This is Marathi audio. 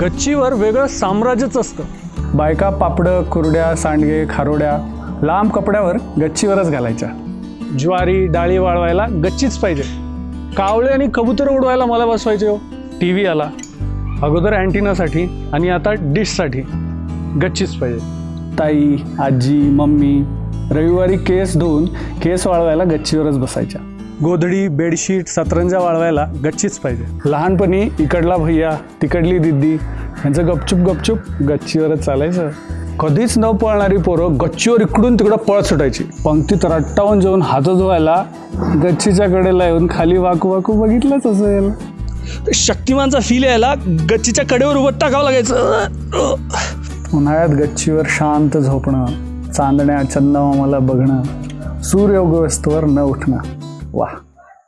गच्चीवर वेगळं साम्राज्यच असतं. बायका पापडं कुरड्या सांडगे खारोड्या लांब कपड्यावर गच्चीवरच घालायच्या. ज्वारी डाळी वाळवायला गच्चीच पाहिजे. कावळे आणि कबूतर उडवायला मला बसवायचे हो. टी व्ही आला. अगोदर अँटिनासाठी आणि आता डिशसाठी गच्चीच पाहिजे. ताई आजी मम्मी रविवारी केस धुवून केस वाळवायला गच्चीवरच बसायच्या. गोधडी बेडशीट सतरंजा वाळवायला गच्चीच पाहिजे. लहानपणी इकडला भैया तिकडली दिदी यांचं गपचूप गपचूप गच्चीवरच चालायचं. कधीच न पळणारी पोरं गच्चीवर इकडून तिकडं पळत सुटायची. पंक्तीत रट्टावून जेवून हात धुवायला गच्चीच्या कडेला येऊन खाली वाकू वाकू बघितलंच असेल शक्तिमानचा फील यायला गच्चीच्या कडेवर उभं टाकावं लागायचं. उन्हाळ्यात गच्चीवर शांत झोपणं चांदण्या चंदमामाला बघणं सूर्य उगवस्तवर न उठणं. वाह